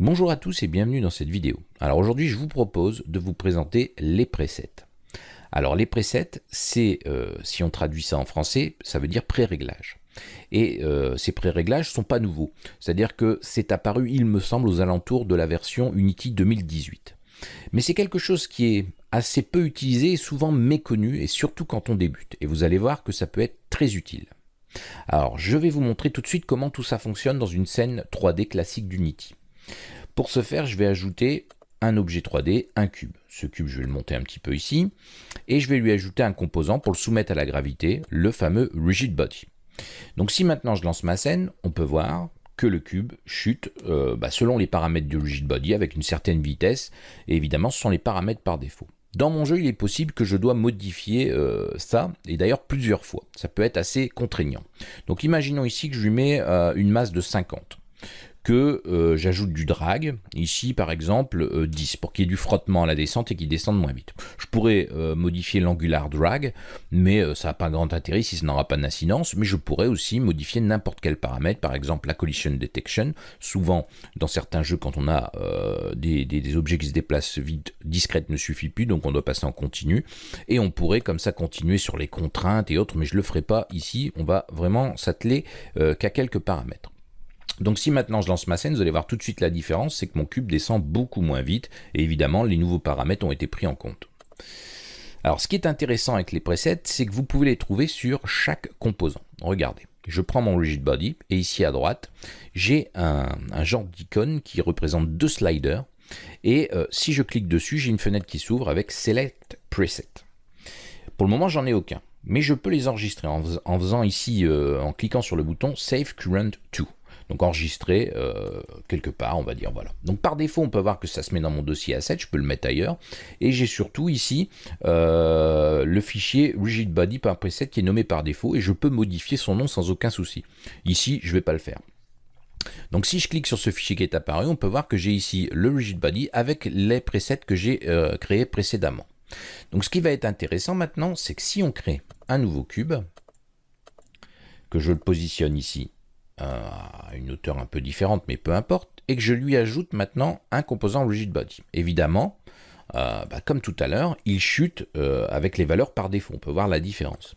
Bonjour à tous et bienvenue dans cette vidéo. Alors aujourd'hui je vous propose de vous présenter les presets. Alors les presets, c'est, euh, si on traduit ça en français, ça veut dire pré-réglage. Et euh, ces pré-réglages sont pas nouveaux, c'est-à-dire que c'est apparu, il me semble, aux alentours de la version Unity 2018. Mais c'est quelque chose qui est assez peu utilisé et souvent méconnu, et surtout quand on débute. Et vous allez voir que ça peut être très utile. Alors, je vais vous montrer tout de suite comment tout ça fonctionne dans une scène 3D classique d'Unity. Pour ce faire, je vais ajouter un objet 3D, un cube. Ce cube, je vais le monter un petit peu ici. Et je vais lui ajouter un composant pour le soumettre à la gravité, le fameux Rigid Body. Donc si maintenant je lance ma scène, on peut voir que le cube chute euh, bah, selon les paramètres du Rigid Body avec une certaine vitesse. Et évidemment, ce sont les paramètres par défaut. Dans mon jeu, il est possible que je dois modifier euh, ça, et d'ailleurs plusieurs fois. Ça peut être assez contraignant. Donc imaginons ici que je lui mets euh, une masse de 50 que euh, j'ajoute du drag, ici par exemple 10, euh, pour qu'il y ait du frottement à la descente et qu'il descende moins vite. Je pourrais euh, modifier l'angular drag, mais ça n'a pas grand intérêt si ça n'aura pas d'incidence, mais je pourrais aussi modifier n'importe quel paramètre, par exemple la collision detection. Souvent, dans certains jeux, quand on a des, des, objets qui se déplacent vite, discrète ne suffit plus, donc on doit passer en continu, et on pourrait comme ça continuer sur les contraintes et autres, mais je ne le ferai pas ici, on va vraiment s'atteler qu'à quelques paramètres. Donc si maintenant je lance ma scène, vous allez voir tout de suite la différence, c'est que mon cube descend beaucoup moins vite, et évidemment les nouveaux paramètres ont été pris en compte. Alors ce qui est intéressant avec les presets, c'est que vous pouvez les trouver sur chaque composant. Regardez, je prends mon rigid body, et ici à droite, j'ai un, genre d'icône qui représente deux sliders, et euh, si je clique dessus, j'ai une fenêtre qui s'ouvre avec Select Preset. Pour le moment, j'en ai aucun, mais je peux les enregistrer en, faisant ici, euh, en cliquant sur le bouton Save Current To donc enregistré euh, quelque part, on va dire, voilà. Donc par défaut, on peut voir que ça se met dans mon dossier asset, je peux le mettre ailleurs, et j'ai surtout ici euh, le fichier rigidbody.preset qui est nommé par défaut, et je peux modifier son nom sans aucun souci. Ici, je ne vais pas le faire. Donc si je clique sur ce fichier qui est apparu, on peut voir que j'ai ici le rigidbody avec les presets que j'ai euh, créés précédemment. Donc ce qui va être intéressant maintenant, c'est que si on crée un nouveau cube, que je le positionne ici à une hauteur un peu différente, mais peu importe, et que je lui ajoute maintenant un composant rigid body. Évidemment, euh, bah, comme tout à l'heure, il chute euh, avec les valeurs par défaut. On peut voir la différence.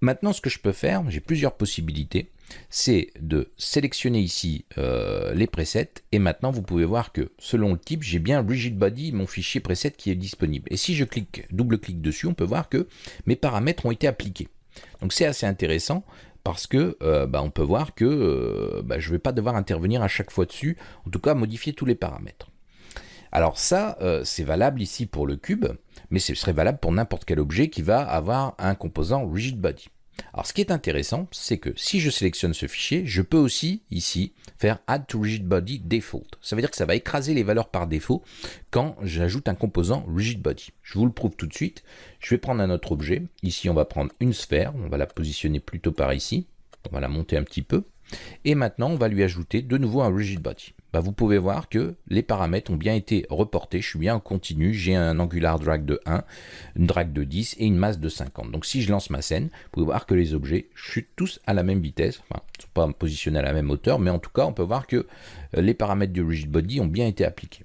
Maintenant, ce que je peux faire, j'ai plusieurs possibilités, c'est de sélectionner ici euh, les presets, et maintenant vous pouvez voir que selon le type, j'ai bien rigid body, mon fichier preset qui est disponible. Et si je clique, double-clique dessus, on peut voir que mes paramètres ont été appliqués. Donc c'est assez intéressant parce que euh, bah, on peut voir que euh, bah, je ne vais pas devoir intervenir à chaque fois dessus, en tout cas modifier tous les paramètres. Alors ça, euh, c'est valable ici pour le cube, mais ce serait valable pour n'importe quel objet qui va avoir un composant rigid body. Alors ce qui est intéressant, c'est que si je sélectionne ce fichier, je peux aussi ici faire Add to Rigid Body Default. Ça veut dire que ça va écraser les valeurs par défaut quand j'ajoute un composant Rigid Body. Je vous le prouve tout de suite. Je vais prendre un autre objet. Ici, on va prendre une sphère. On va la positionner plutôt par ici. On va la monter un petit peu. Et maintenant, on va lui ajouter de nouveau un Rigid Body. Bah, vous pouvez voir que les paramètres ont bien été reportés. Je suis bien en continu. J'ai un angular drag de 1, une drag de 10 et une masse de 50. Donc si je lance ma scène, vous pouvez voir que les objets chutent tous à la même vitesse. Enfin, ils ne sont pas positionnés à la même hauteur, mais en tout cas, on peut voir que euh, les paramètres du rigid body ont bien été appliqués.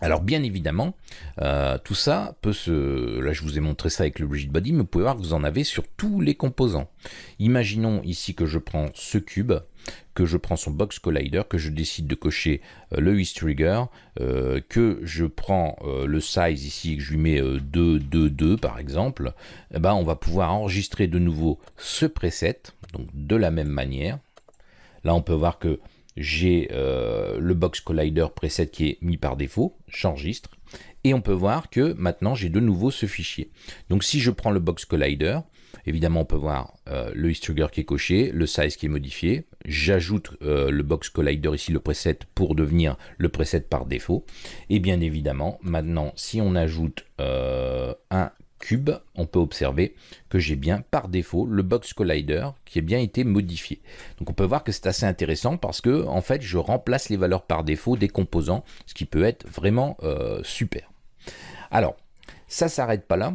Alors bien évidemment, euh, tout ça peut se... Là je vous ai montré ça avec le rigid body, mais vous pouvez voir que vous en avez sur tous les composants. Imaginons ici que je prends ce cube, que je prends son box collider, que je décide de cocher euh, le East Trigger, euh, que je prends le size ici, que je lui mets 2, 2, 2 par exemple, eh ben, on va pouvoir enregistrer de nouveau ce preset, donc de la même manière. Là on peut voir que j'ai euh, le box collider preset qui est mis par défaut, j'enregistre, et on peut voir que maintenant j'ai de nouveau ce fichier. Donc si je prends le box collider, évidemment on peut voir euh, le histogram qui est coché, le size qui est modifié, j'ajoute euh, le box collider ici, le preset, pour devenir le preset par défaut, et bien évidemment maintenant si on ajoute un cube, on peut observer que j'ai bien par défaut le box collider qui a bien été modifié. Donc on peut voir que c'est assez intéressant parce que en fait je remplace les valeurs par défaut des composants, ce qui peut être vraiment euh, super. Alors ça s'arrête pas là.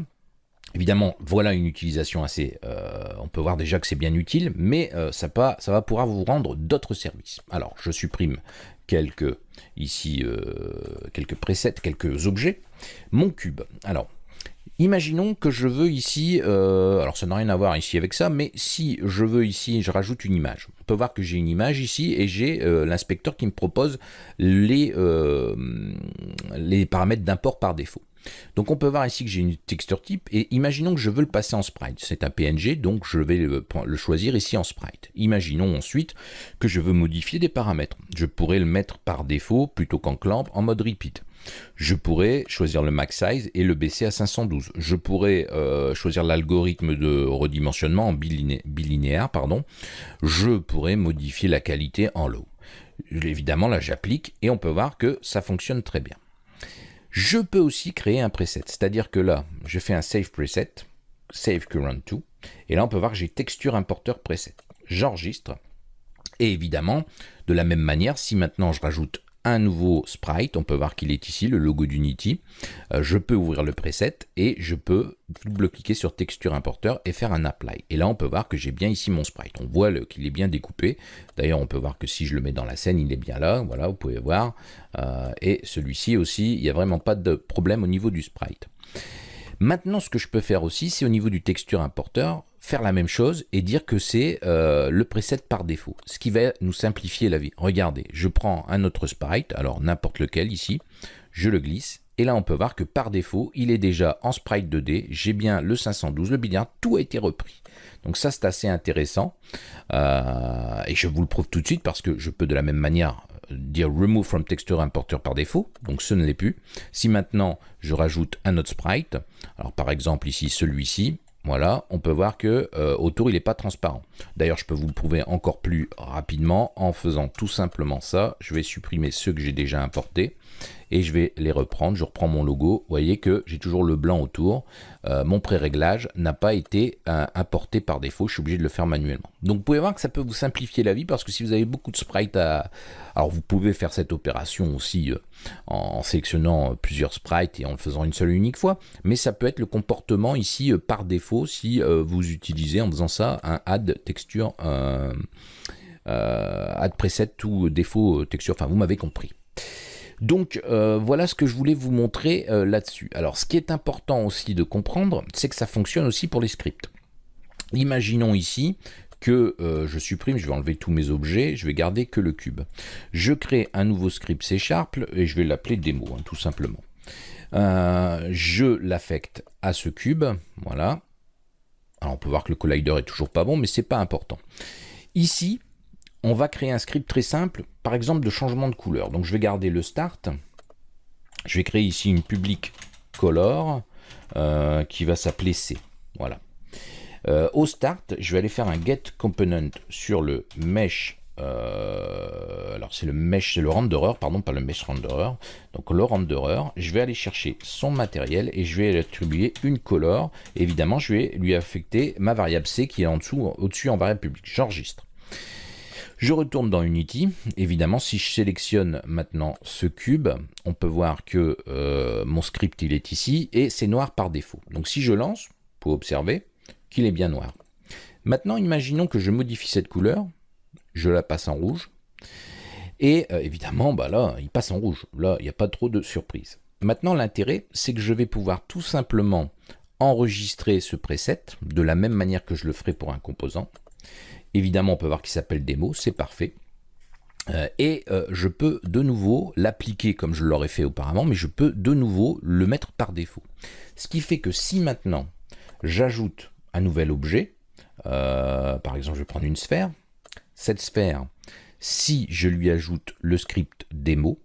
Évidemment, voilà une utilisation assez... Euh, on peut voir déjà que c'est bien utile, mais euh, ça, ça va pouvoir vous rendre d'autres services. Alors, je supprime quelques ici quelques presets, quelques objets, mon cube. Alors, Imaginons que je veux ici, euh, alors ça n'a rien à voir ici avec ça, mais si je veux ici, je rajoute une image. On peut voir que j'ai une image ici et j'ai euh, l'inspecteur qui me propose les, euh, les paramètres d'import par défaut. Donc on peut voir ici que j'ai une texture type et imaginons que je veux le passer en sprite. C'est un PNG donc je vais le, le, choisir ici en sprite. Imaginons ensuite que je veux modifier des paramètres. Je pourrais le mettre par défaut plutôt qu'en clamp en mode repeat. Je pourrais choisir le max size et le baisser à 512. Je pourrais euh, choisir l'algorithme de redimensionnement en bilinéaire. Pardon. Je pourrais modifier la qualité en low. Évidemment, là, j'applique et on peut voir que ça fonctionne très bien. Je peux aussi créer un preset, c'est-à-dire que là, je fais un save preset, save current to, et là, on peut voir que j'ai texture importeur preset. J'enregistre, et évidemment, de la même manière, si maintenant je rajoute un nouveau sprite, on peut voir qu'il est ici, le logo d'Unity. Euh, je peux ouvrir le preset et je peux double-cliquer sur texture importeur et faire un apply. Et là, on peut voir que j'ai bien ici mon sprite. On voit qu'il est bien découpé. D'ailleurs, on peut voir que si je le mets dans la scène, il est bien là. Voilà, vous pouvez voir. Euh, et celui-ci aussi, il n'y a vraiment pas de problème au niveau du sprite. Maintenant, ce que je peux faire aussi, c'est au niveau du texture importeur, faire la même chose et dire que c'est euh, le preset par défaut, ce qui va nous simplifier la vie. Regardez, je prends un autre sprite, alors n'importe lequel ici, je le glisse, et là on peut voir que par défaut, il est déjà en sprite 2D, j'ai bien le 512, le billard, tout a été repris. Donc ça c'est assez intéressant, euh, et je vous le prouve tout de suite parce que je peux de la même manière euh, dire remove from texture importer par défaut, donc ce ne l'est plus. Si maintenant je rajoute un autre sprite, alors par exemple ici celui-ci, voilà, on peut voir que euh, autour il n'est pas transparent. D'ailleurs, je peux vous le prouver encore plus rapidement en faisant tout simplement ça. Je vais supprimer ceux que j'ai déjà importés et je vais les reprendre. Je reprends mon logo. Vous voyez que j'ai toujours le blanc autour. Euh, mon pré-réglage n'a pas été euh, importé par défaut. Je suis obligé de le faire manuellement. Donc vous pouvez voir que ça peut vous simplifier la vie parce que si vous avez beaucoup de sprites à... Alors vous pouvez faire cette opération aussi en sélectionnant plusieurs sprites et en le faisant une seule et unique fois. Mais ça peut être le comportement ici par défaut si vous utilisez en faisant ça un add texture... add preset ou défaut texture. Enfin vous m'avez compris. Donc euh, voilà ce que je voulais vous montrer euh, là-dessus. Alors ce qui est important aussi de comprendre, c'est que ça fonctionne aussi pour les scripts. Imaginons ici que euh, je supprime, je vais enlever tous mes objets, je vais garder que le cube. Je crée un nouveau script C Sharp et je vais l'appeler démo, hein, tout simplement. je l'affecte à ce cube, voilà. Alors on peut voir que le collider est toujours pas bon, mais c'est pas important. Ici, on va créer un script très simple, par exemple de changement de couleur. Donc je vais garder le start. Je vais créer ici une public color euh, qui va s'appeler C. Voilà. Euh, au start, je vais aller faire un get component sur le mesh. Euh, alors c'est le mesh, c'est le renderer, pardon, pas le mesh renderer. Donc le renderer, je vais aller chercher son matériel et je vais lui attribuer une color. Évidemment, je vais lui affecter ma variable C qui est en dessous, au-dessus en variable publique. J'enregistre. Je retourne dans Unity. Évidemment, si je sélectionne maintenant ce cube, on peut voir que euh, mon script il est ici et c'est noir par défaut. Donc si je lance, pour observer qu'il est bien noir. Maintenant, imaginons que je modifie cette couleur, je la passe en rouge, et euh, évidemment, bah là, il passe en rouge. Là, il n'y a pas trop de surprise. Maintenant, l'intérêt, c'est que je vais pouvoir tout simplement enregistrer ce preset de la même manière que je le ferai pour un composant. Évidemment, on peut voir qu'il s'appelle démo, c'est parfait. Euh, et euh, je peux de nouveau l'appliquer comme je l'aurais fait auparavant, mais je peux de nouveau le mettre par défaut. Ce qui fait que si maintenant j'ajoute un nouvel objet, euh, par exemple je vais prendre une sphère, cette sphère, si je lui ajoute le script démo,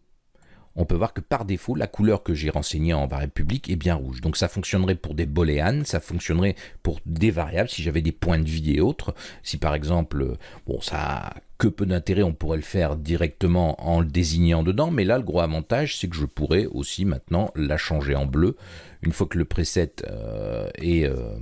on peut voir que par défaut, la couleur que j'ai renseignée en variable publique est bien rouge. Donc ça fonctionnerait pour des booléans, ça fonctionnerait pour des variables, si j'avais des points de vie et autres. Si par exemple, bon ça que peu d'intérêt, on pourrait le faire directement en le désignant dedans, mais là, le gros avantage, c'est que je pourrais aussi maintenant la changer en bleu. Une fois que le preset euh, euh,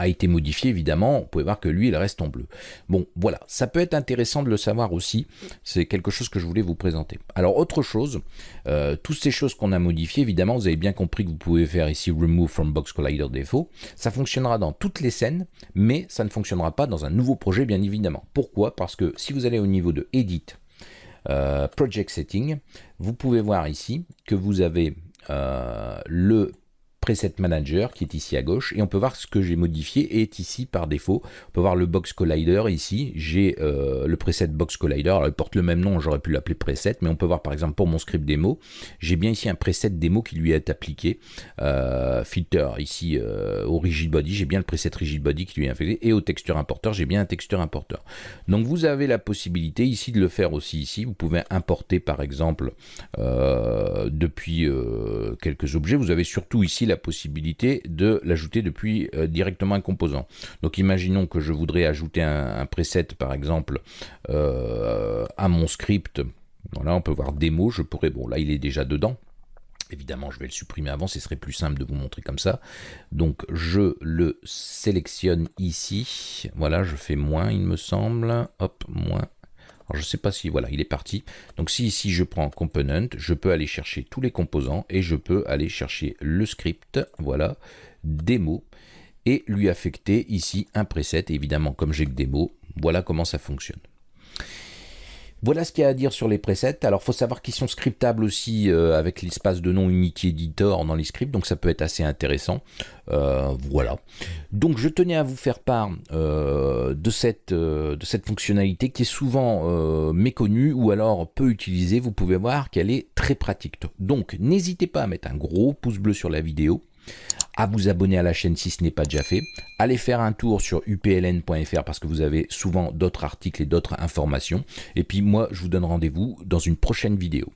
a été modifié, évidemment, vous pouvez voir que lui, il reste en bleu. Bon, voilà, ça peut être intéressant de le savoir aussi, c'est quelque chose que je voulais vous présenter. Alors, autre chose, euh, toutes ces choses qu'on a modifiées, évidemment, vous avez bien compris que vous pouvez faire ici Remove from Box Collider Défaut, ça fonctionnera dans toutes les scènes, mais ça ne fonctionnera pas dans un nouveau projet, bien évidemment. Pourquoi? Parce que si vous allez au niveau de Edit, Project Setting, vous pouvez voir ici que vous avez le preset manager qui est ici à gauche et on peut voir ce que j'ai modifié est ici par défaut. On peut voir le box collider ici, j'ai euh, le preset box collider, alors il porte le même nom, j'aurais pu l'appeler preset, mais on peut voir par exemple pour mon script démo, j'ai bien ici un preset démo qui lui est appliqué, euh, filter ici euh, au rigid body, j'ai bien le preset rigid body qui lui est affecté et au texture importer, j'ai bien un texture importer. Donc vous avez la possibilité ici de le faire aussi ici, vous pouvez importer par exemple depuis quelques objets, vous avez surtout ici la possibilité de l'ajouter depuis euh, directement un composant. Donc imaginons que je voudrais ajouter un, preset par exemple euh, à mon script. Voilà, on peut voir démo, je pourrais, bon là il est déjà dedans. Évidemment, je vais le supprimer avant, ce serait plus simple de vous montrer comme ça. Donc, je le sélectionne ici. Voilà, je fais moins, il me semble. Hop, moins. Je ne sais pas si, voilà, il est parti. Donc si ici je prends component, je peux aller chercher tous les composants et je peux aller chercher le script, voilà, démo, et lui affecter ici un preset. évidemment, comme j'ai que démo, voilà comment ça fonctionne. Voilà ce qu'il y a à dire sur les presets. Alors, il faut savoir qu'ils sont scriptables aussi euh, avec l'espace de nom Unity Editor dans les scripts, donc ça peut être assez intéressant. Euh, voilà. Donc, je tenais à vous faire part euh, de, cette, de cette fonctionnalité qui est souvent méconnue ou alors peu utilisée. Vous pouvez voir qu'elle est très pratique. Donc, n'hésitez pas à mettre un gros pouce bleu sur la vidéo, à vous abonner à la chaîne si ce n'est pas déjà fait. Allez faire un tour sur upln.fr parce que vous avez souvent d'autres articles et d'autres informations. Et puis moi, je vous donne rendez-vous dans une prochaine vidéo.